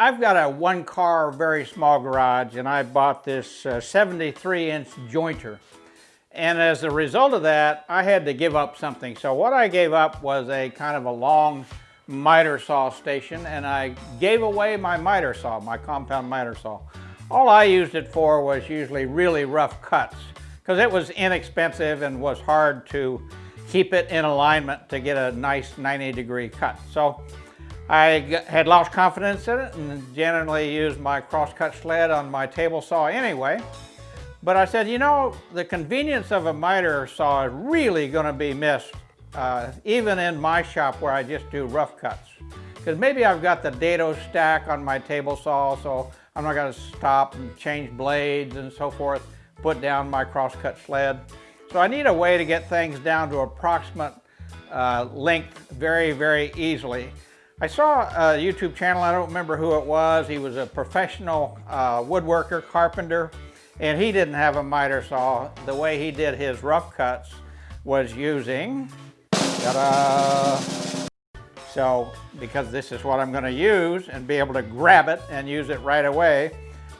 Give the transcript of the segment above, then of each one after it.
I've got a one car, very small garage and I bought this uh, 73 inch jointer. And as a result of that, I had to give up something. So what I gave up was a kind of a long miter saw station and I gave away my miter saw, my compound miter saw. All I used it for was usually really rough cuts because it was inexpensive and was hard to keep it in alignment to get a nice 90 degree cut. So I had lost confidence in it and generally used my crosscut sled on my table saw anyway. But I said, you know, the convenience of a miter saw is really going to be missed, uh, even in my shop where I just do rough cuts. Because maybe I've got the dado stack on my table saw, so I'm not going to stop and change blades and so forth, put down my crosscut sled. So I need a way to get things down to approximate uh, length very, very easily. I saw a YouTube channel, I don't remember who it was. He was a professional uh, woodworker, carpenter, and he didn't have a miter saw. The way he did his rough cuts was using, So, because this is what I'm gonna use and be able to grab it and use it right away,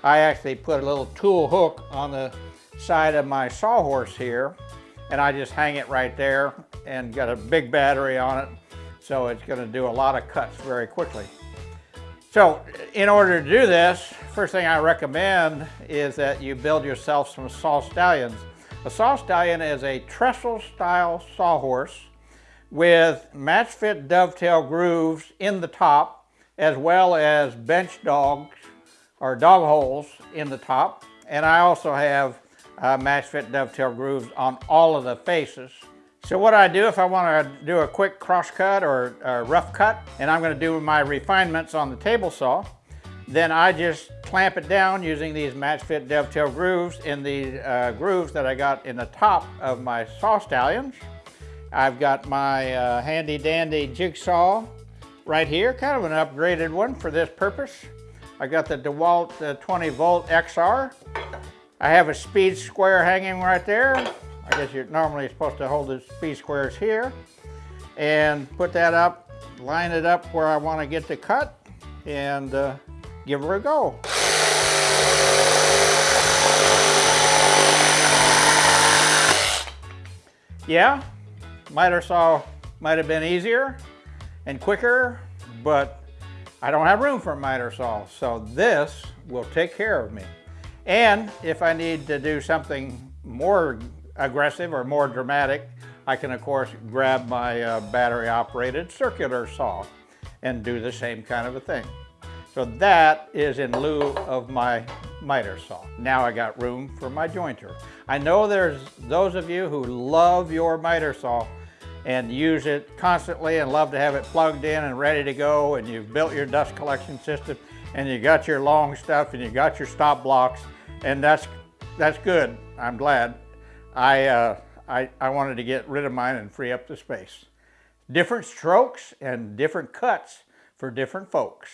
I actually put a little tool hook on the side of my sawhorse here, and I just hang it right there and got a big battery on it so it's going to do a lot of cuts very quickly. So in order to do this, first thing I recommend is that you build yourself some saw stallions. A saw stallion is a trestle style sawhorse with match fit dovetail grooves in the top as well as bench dogs or dog holes in the top. And I also have uh, match fit dovetail grooves on all of the faces. So what I do if I want to do a quick cross cut or a rough cut and I'm going to do my refinements on the table saw, then I just clamp it down using these match fit dovetail grooves in the uh, grooves that I got in the top of my saw stallions. I've got my uh, handy dandy jigsaw right here, kind of an upgraded one for this purpose. I got the DeWalt uh, 20 volt XR. I have a speed square hanging right there. I guess you're normally supposed to hold the speed squares here and put that up, line it up where I want to get the cut and uh, give her a go. Yeah, miter saw might have been easier and quicker, but I don't have room for a miter saw, so this will take care of me. And if I need to do something more aggressive or more dramatic, I can of course grab my uh, battery operated circular saw and do the same kind of a thing. So that is in lieu of my miter saw. Now I got room for my jointer. I know there's those of you who love your miter saw and use it constantly and love to have it plugged in and ready to go and you've built your dust collection system and you got your long stuff and you got your stop blocks and that's that's good. I'm glad. I, uh, I, I wanted to get rid of mine and free up the space. Different strokes and different cuts for different folks.